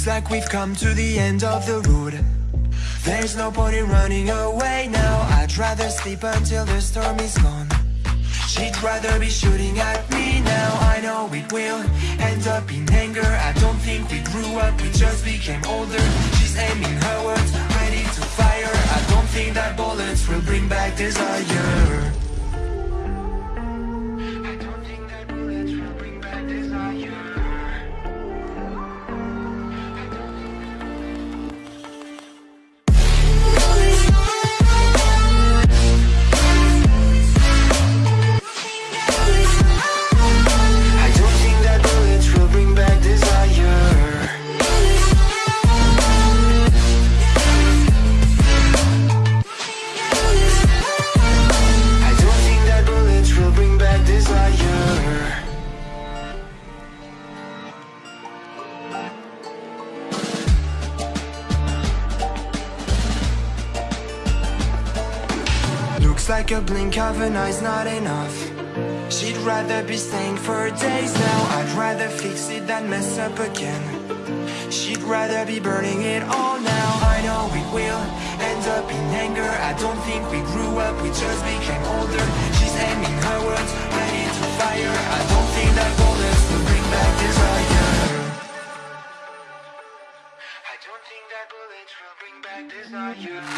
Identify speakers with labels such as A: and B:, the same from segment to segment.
A: Looks like we've come to the end of the road. There's no point in running away now. I'd rather sleep until the storm is gone. She'd rather be shooting at me now. I know it will end up in anger. I don't think we grew up, we just became older. She's aiming her words, ready to fire. I don't think that bullets will bring back desire a blink of an eye's not enough. She'd rather be staying for days now. I'd rather fix it than mess up again. She'd rather be burning it all now. I know we will end up in anger. I don't think we grew up, we just became older. She's aiming her words, ready to fire. I don't think that bullets will bring back desire. I don't think that bullets will bring back desire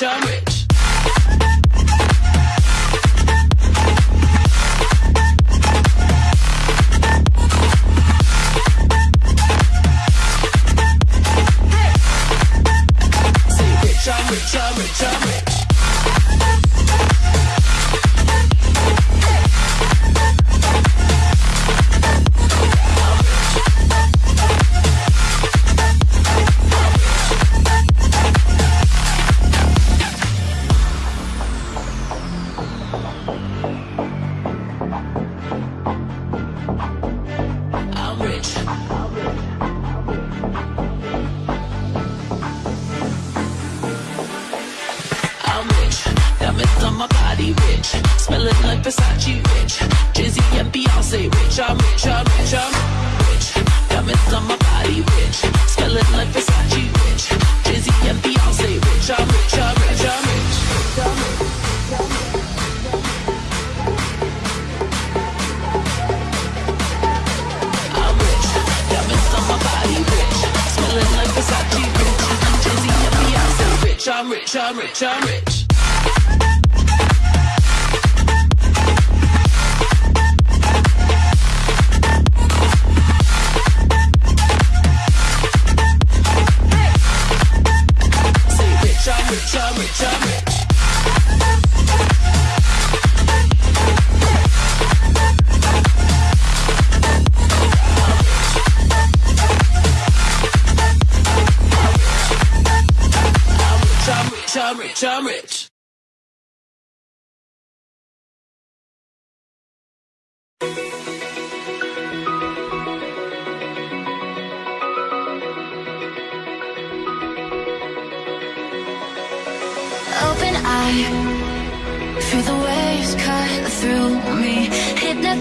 B: chum. ダメ
C: Come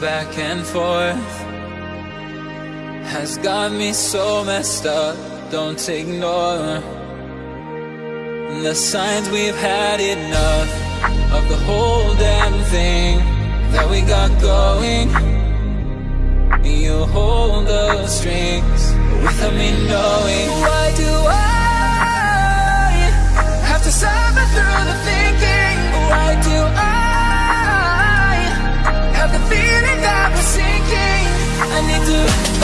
C: back and forth has got me so messed up. Don't ignore the signs we've had enough of the whole damn thing that we got going. You hold the strings without me knowing. Why do I have to suffer through the thinking? I need to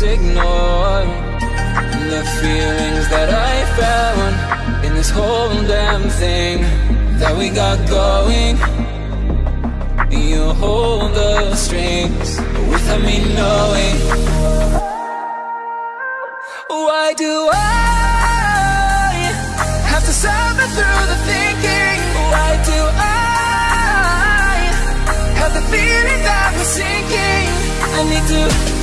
C: but I can't ignore the feelings that I found in this whole damn thing that we got going. You hold the strings without me knowing. Why do I have to suffer through the thinking? Why do I have the feeling that we're sinking? I need to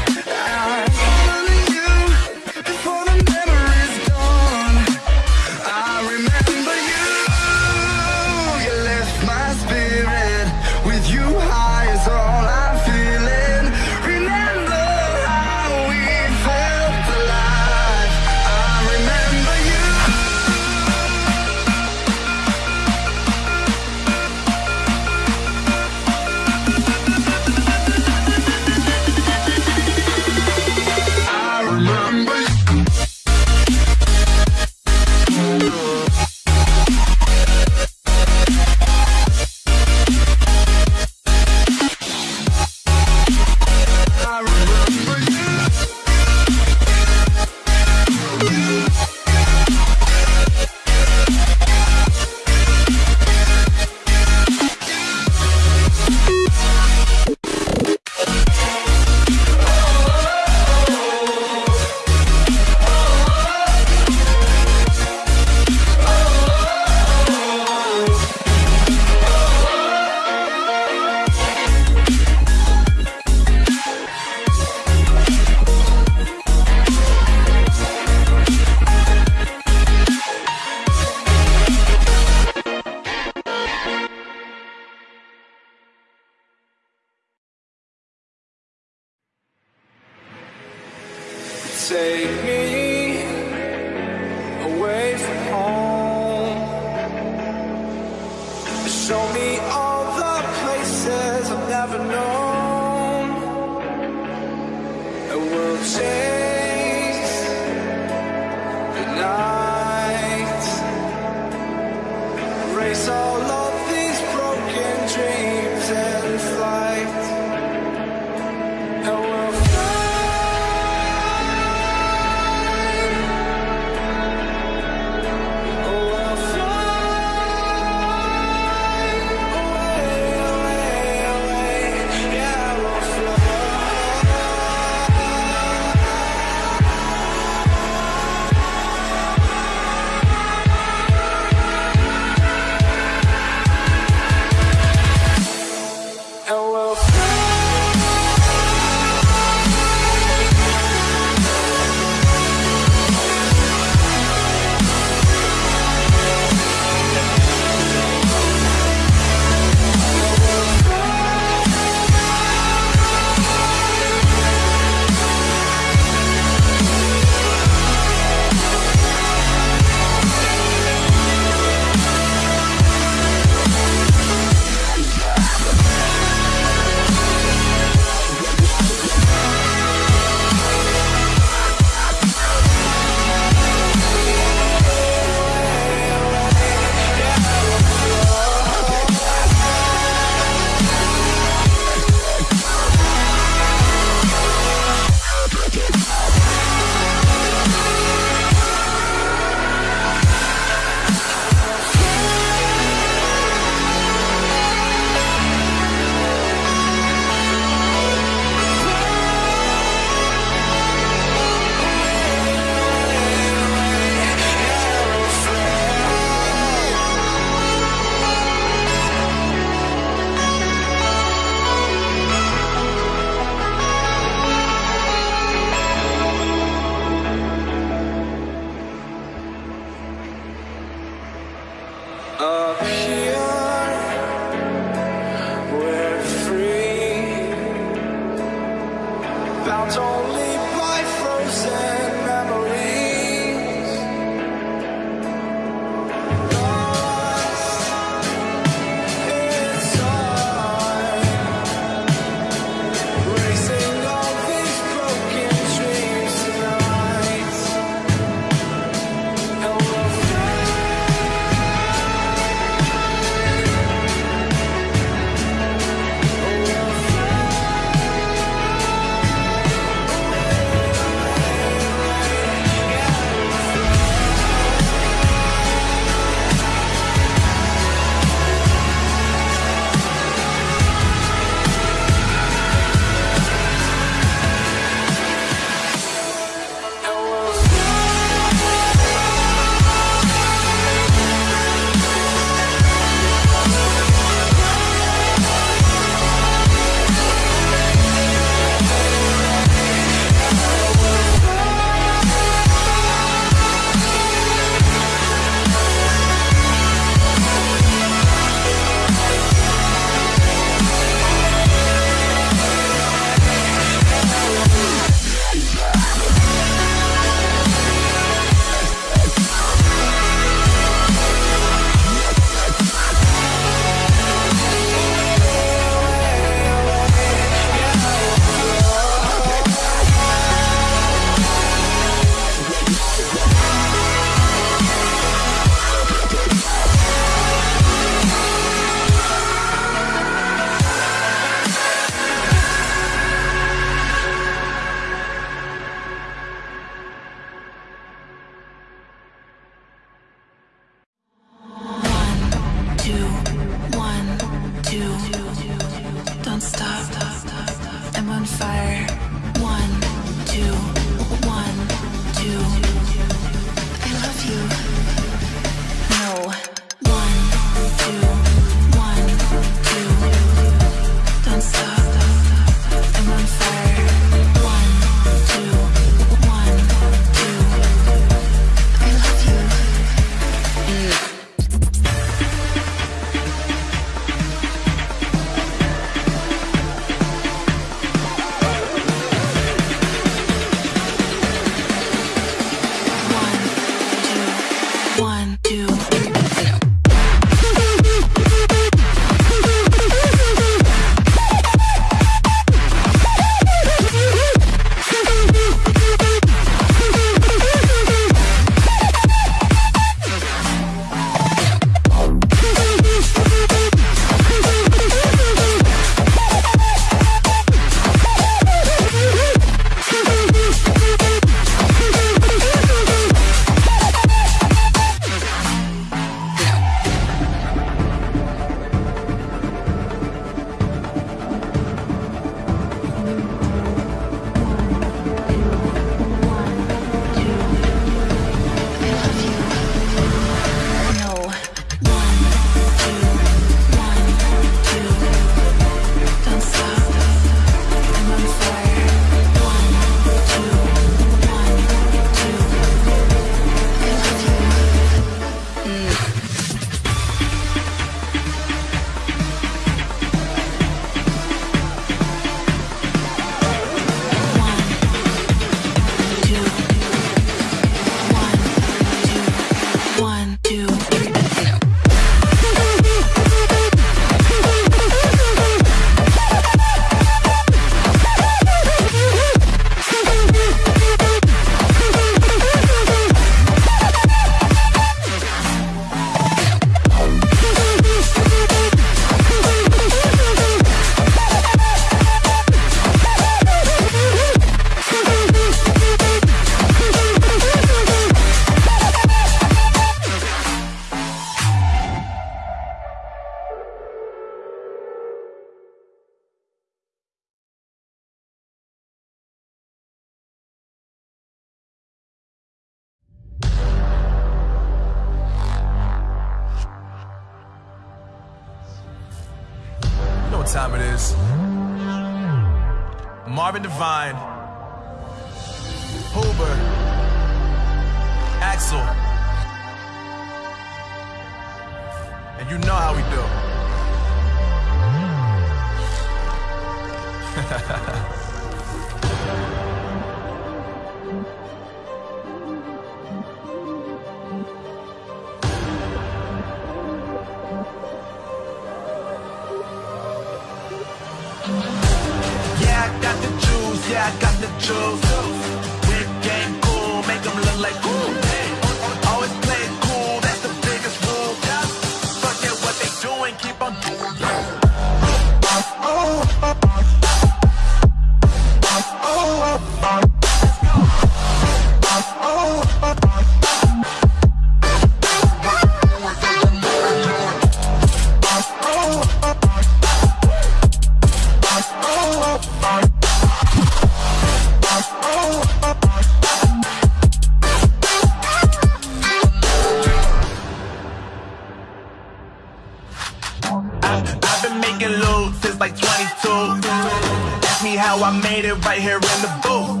A: how I
D: made it right here in the booth.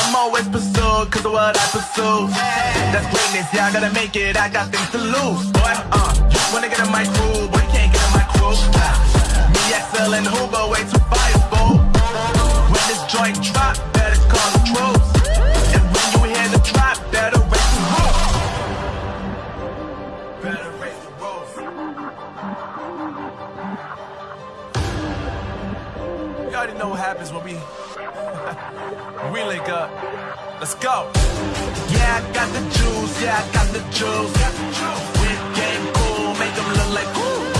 D: I'm always pursued cause of what I pursue. That's greatness, yeah, I gotta make it, I got things to lose. Boy, uh, wanna get in my groove, but can't get in my. Uh, me, XL, and Hoover, way too fireball. When this joint drop, better call the troops. Already know what happens when we we link up. Let's go. Yeah, I got the juice. Yeah, I got the juice. Whip game cool, make them look like cool.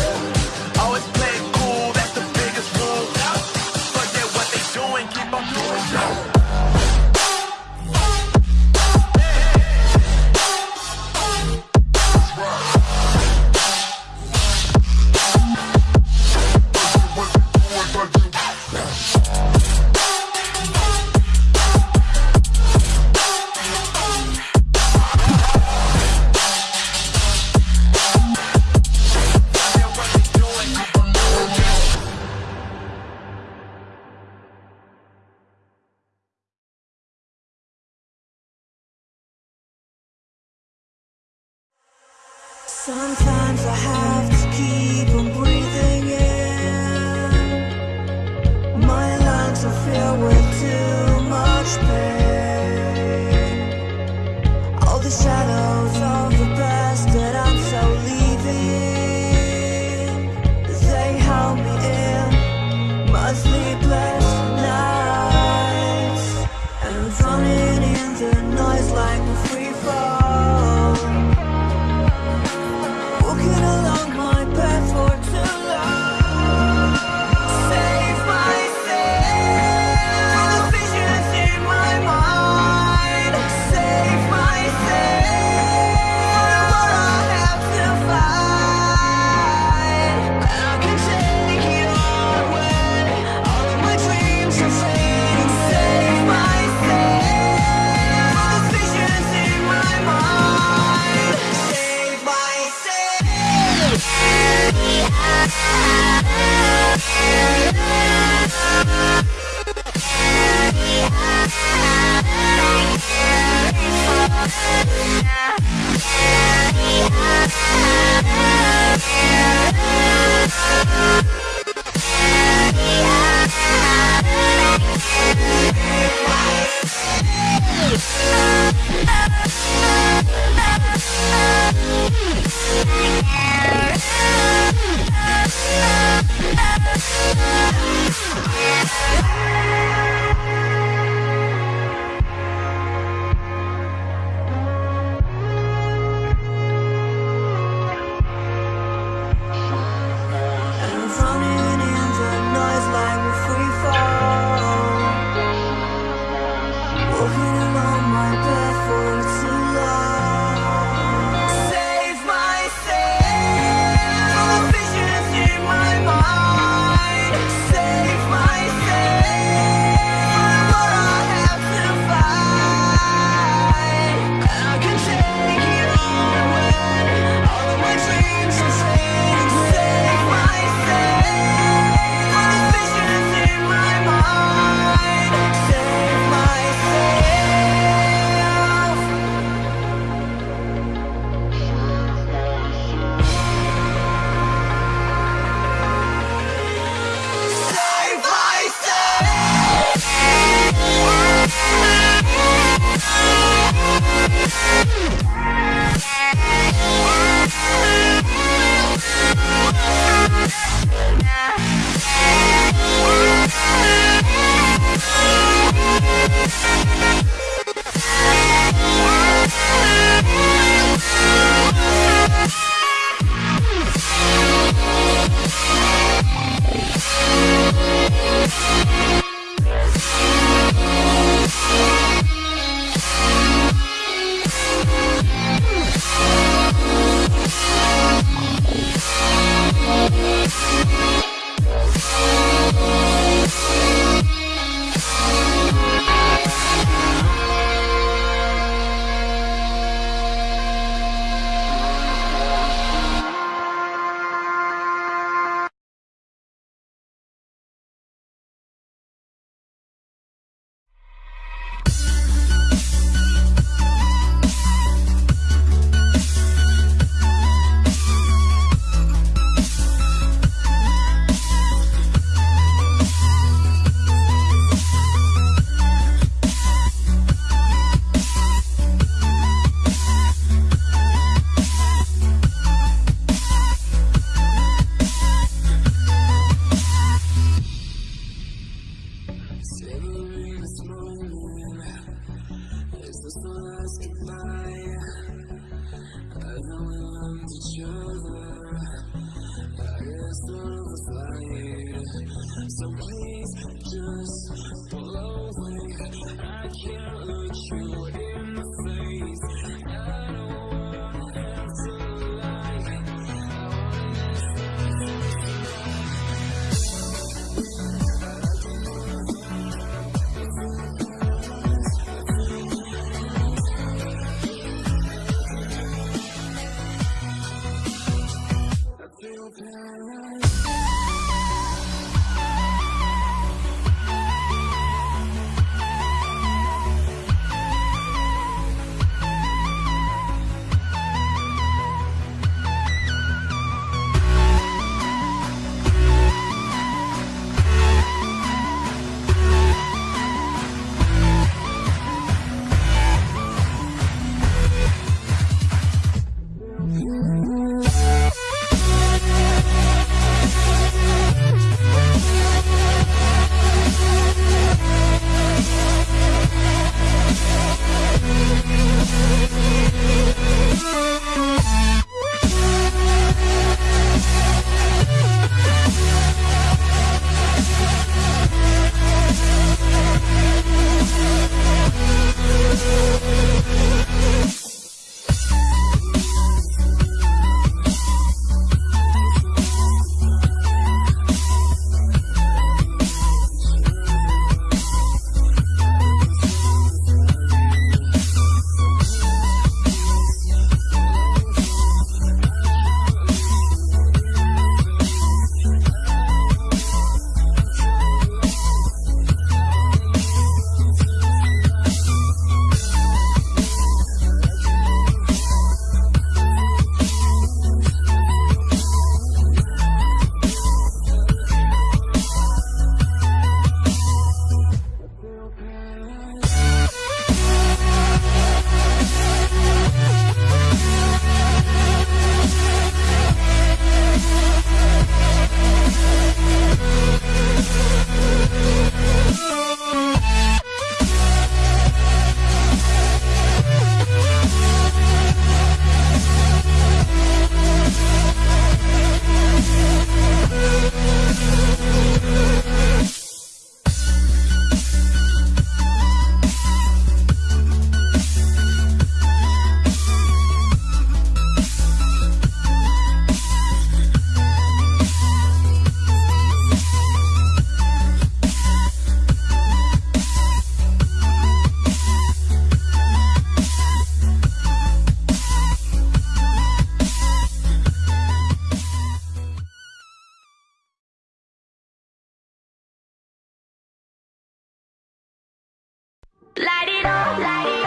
C: Light
E: it up, light it up,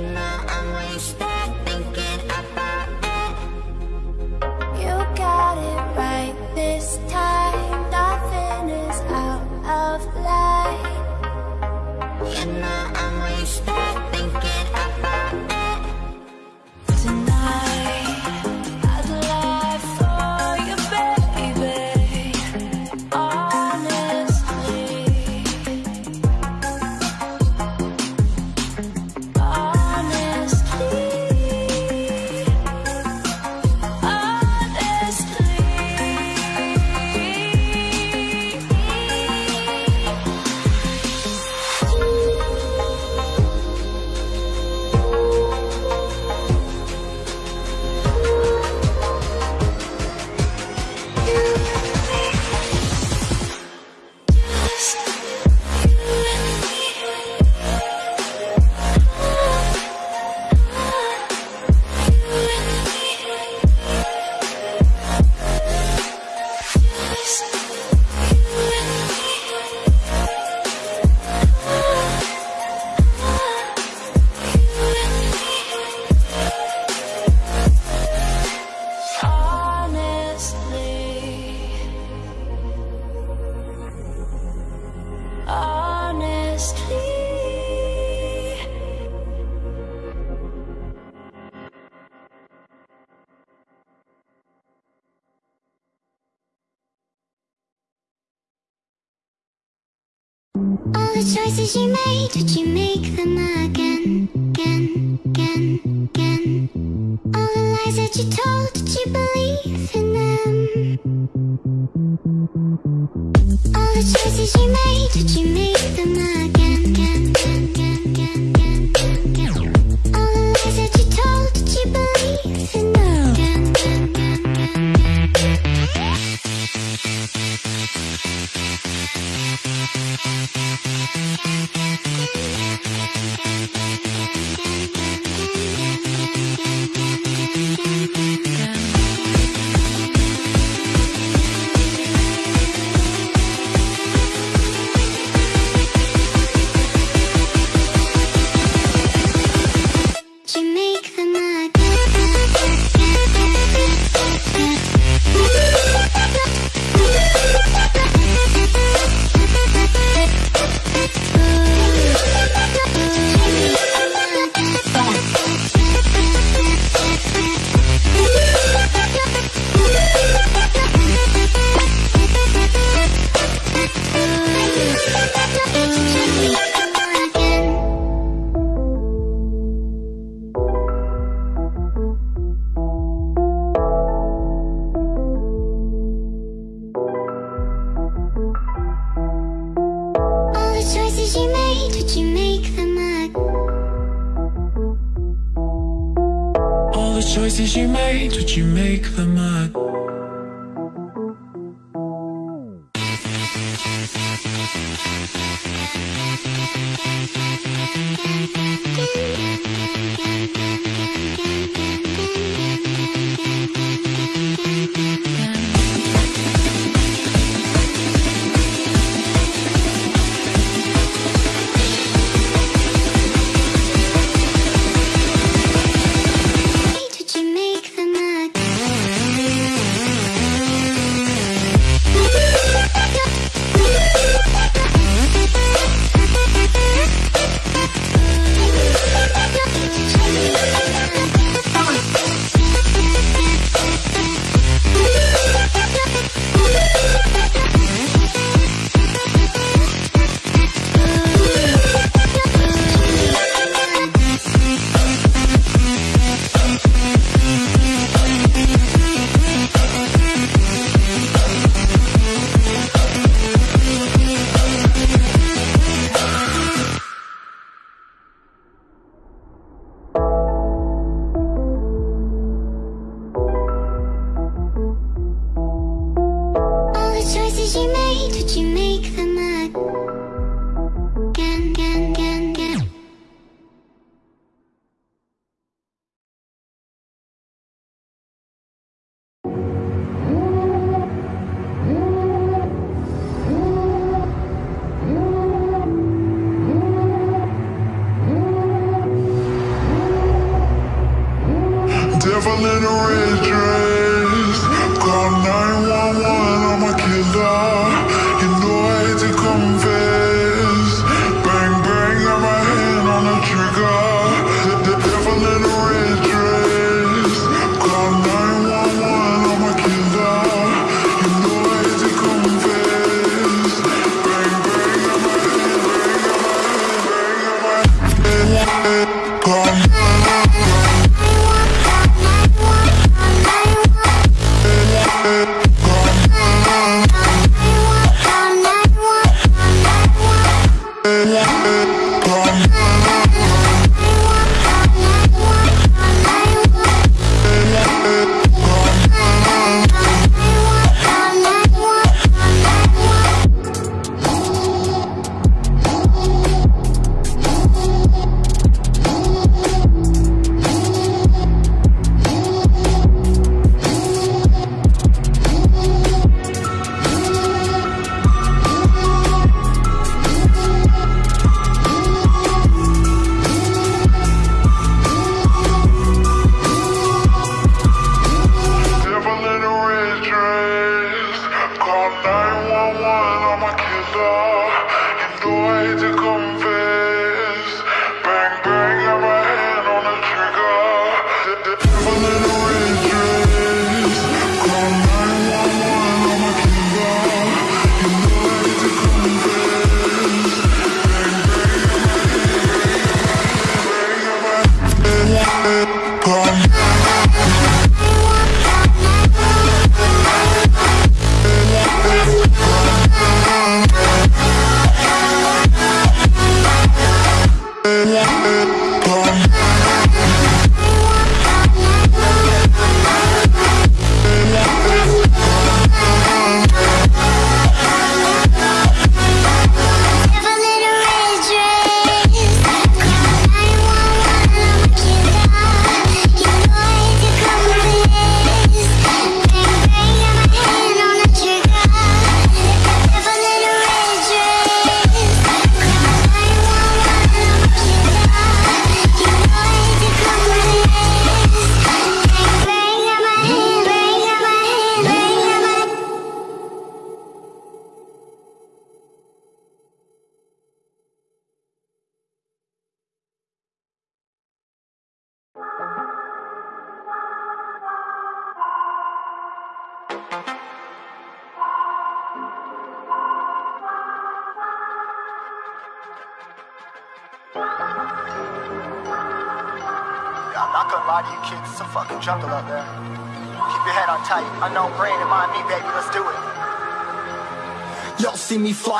E: Know
F: パパパパパパ。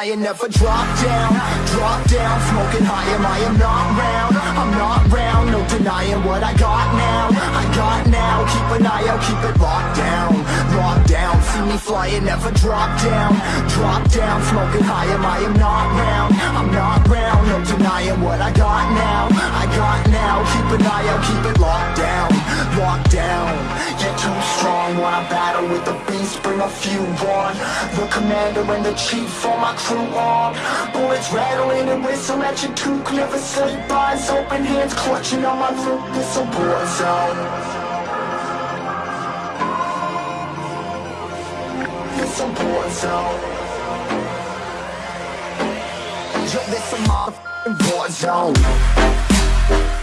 F: Me flying, never drop down, drop down, smoking high, am I am not round, I'm not round, no denying what I got now, I got now, keep an eye out, keep it locked down, locked down, see me flying, never drop down, drop down, smoking high, am I am not round, I'm not round, no denying what I got now, I got now, keep an eye out, keep it locked down, locked down, get too strong when I battle with the beast, bring a few on, the commander and the chief for my crew on, bullets rattling and whistle at your toque, never sleep, eyes open, hands clutching on my loot, this a war zone. This a war zone. Yo, this a motherfucking war zone.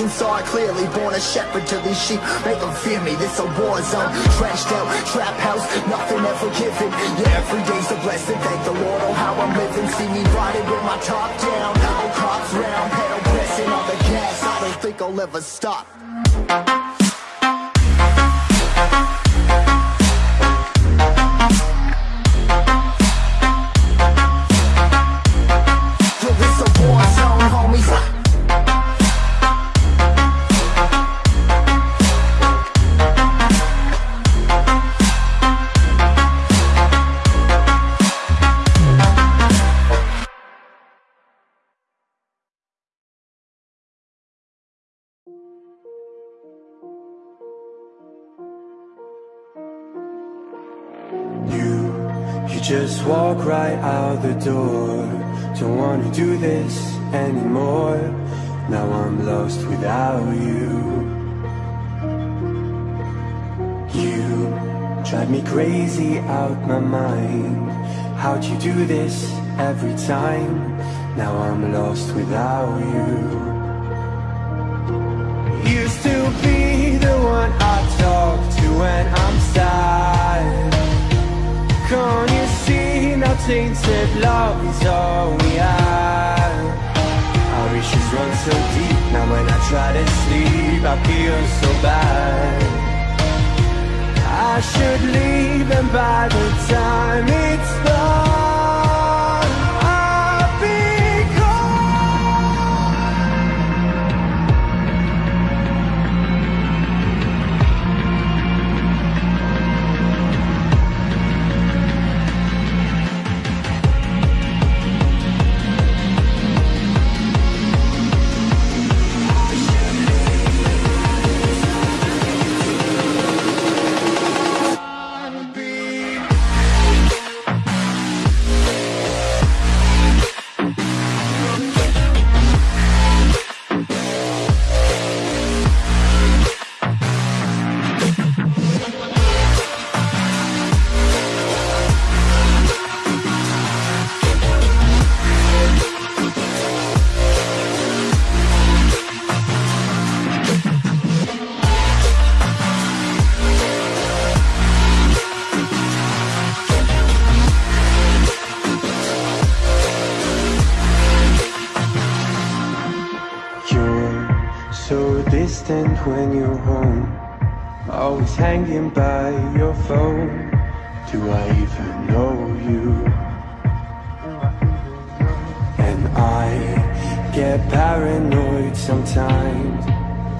F: Vision saw it clearly. Born a shepherd to these sheep. Make them fear me. This a war zone. Trashed out, trap house, nothing ever given. Yeah, every day's a blessing. Thank the Lord on how I'm living. See me riding with my top down. Oh, cops round, pedal pressing on the gas. I don't think I'll ever stop.
G: Just walk right out the door. Don't wanna do this anymore. Now I'm lost without you. You drive me crazy out my mind. How'd you do this every time? Now I'm lost without you. Used to be the one I talk to when I'm sad. Can't you tainted love is all we have? Our issues run so deep, now when I try to sleep I feel so bad I should leave and by the time it's done hanging by your phone. Do I even know you? And I get paranoid sometimes.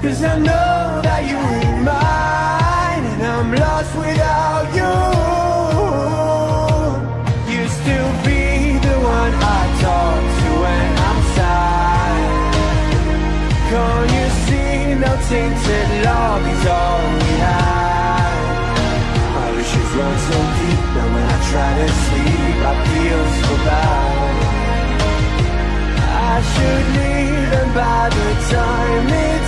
G: Cause I know that you ain't mine, and I'm lost without you. Used to be the one I talk to when I'm sad. Can't you see no tainted love is all try to sleep, I feel so bad. I should leave and by the time